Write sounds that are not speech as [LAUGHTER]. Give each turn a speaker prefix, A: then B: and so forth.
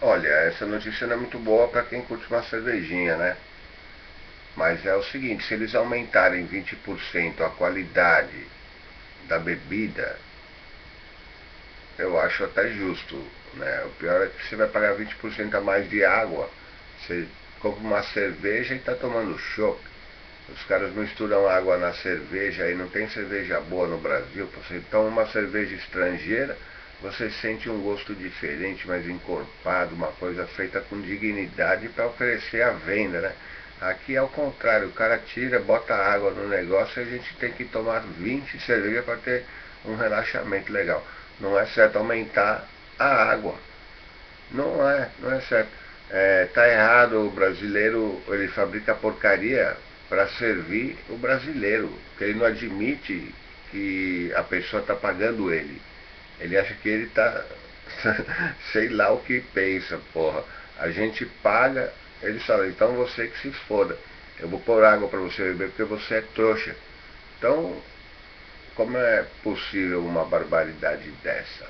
A: Olha, essa notícia não é muito boa para quem curte uma cervejinha, né? Mas é o seguinte, se eles aumentarem 20% a qualidade da bebida, eu acho até justo. Né? O pior é que você vai pagar 20% a mais de água. Você compra uma cerveja e está tomando choque. Os caras misturam água na cerveja e não tem cerveja boa no Brasil. Você toma uma cerveja estrangeira, você sente um gosto diferente, mais encorpado, uma coisa feita com dignidade para oferecer à venda, né? Aqui é o contrário, o cara tira, bota água no negócio e a gente tem que tomar 20 cervejas para ter um relaxamento legal. Não é certo aumentar a água. Não é, não é certo. É, tá errado o brasileiro, ele fabrica porcaria para servir o brasileiro, porque ele não admite que a pessoa está pagando ele. Ele acha que ele está, [LAUGHS] sei lá o que pensa, porra. A gente paga, ele fala, então você que se foda. Eu vou pôr água para você beber porque você é trouxa. Então, como é possível uma barbaridade dessa?